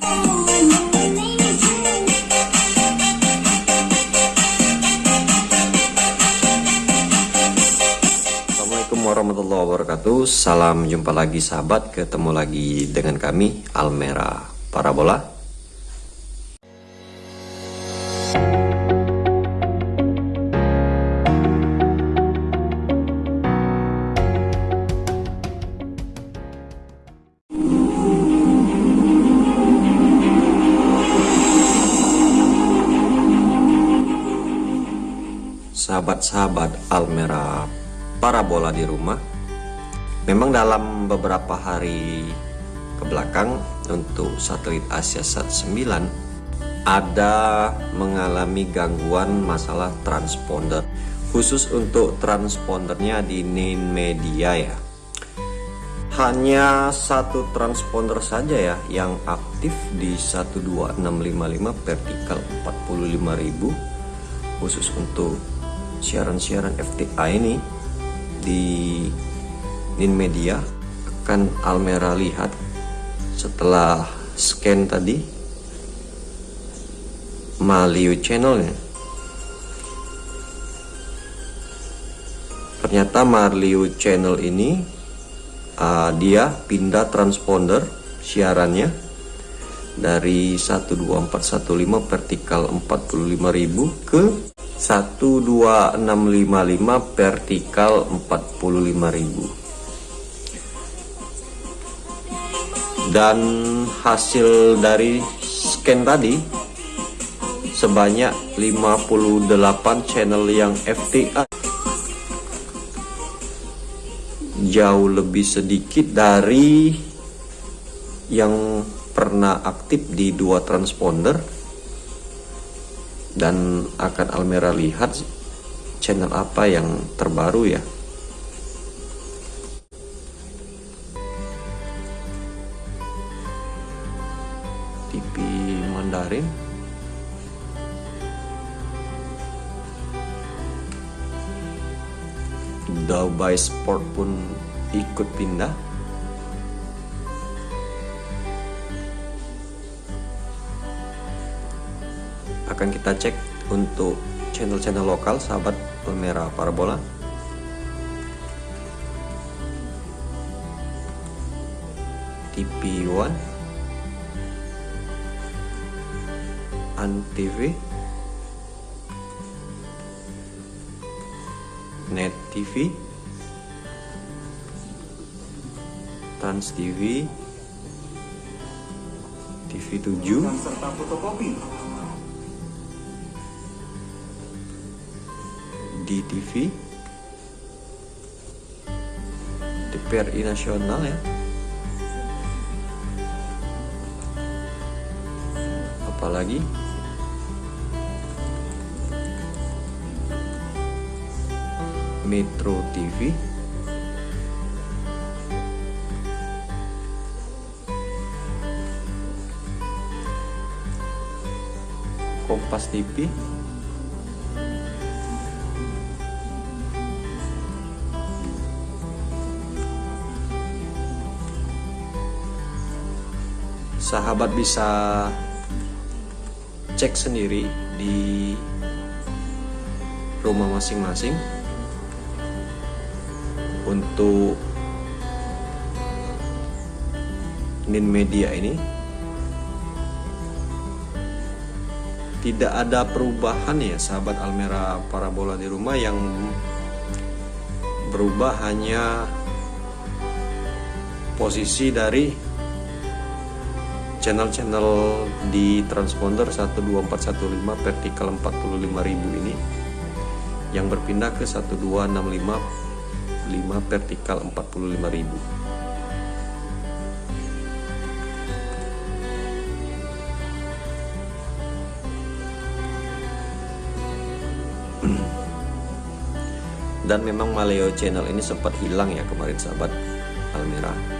Assalamualaikum warahmatullahi wabarakatuh. Salam jumpa lagi sahabat. Ketemu lagi dengan kami Almera Parabola Sahabat-sahabat Almera parabola di rumah. Memang dalam beberapa hari ke belakang untuk satelit Asia Sat 9 ada mengalami gangguan masalah transponder khusus untuk transpondernya di NIN Media ya. Hanya satu transponder saja ya yang aktif di 12655 vertikal 45000 khusus untuk siaran-siaran FTA ini di Nin Media akan Almera lihat setelah scan tadi Maliu channelnya. Ternyata Marliu channel ini uh, dia pindah transponder siarannya dari 12415 vertikal 45000 ke 12655 vertikal 45000 dan hasil dari scan tadi sebanyak 58 channel yang FTA jauh lebih sedikit dari yang pernah aktif di dua transponder dan akan Almera lihat channel apa yang terbaru ya? TV Mandarin? Dubai Sport pun ikut pindah akan kita cek untuk channel-channel lokal sahabat Palmera Parabola. TV One. Antv. Net TV Trans TV TV 7 serta fotokopi di TV TVRI nasional ya. Apalagi? Metro TV Kompas TV sahabat bisa cek sendiri di rumah masing-masing untuk nin media ini. Tidak ada perubahan ya sahabat Almera parabola di rumah yang berubah hanya posisi dari channel-channel di transponder 12415 vertikal 45000 ini yang berpindah ke 12655 vertikal 45000 dan memang Maleo channel ini sempat hilang ya kemarin sahabat Almira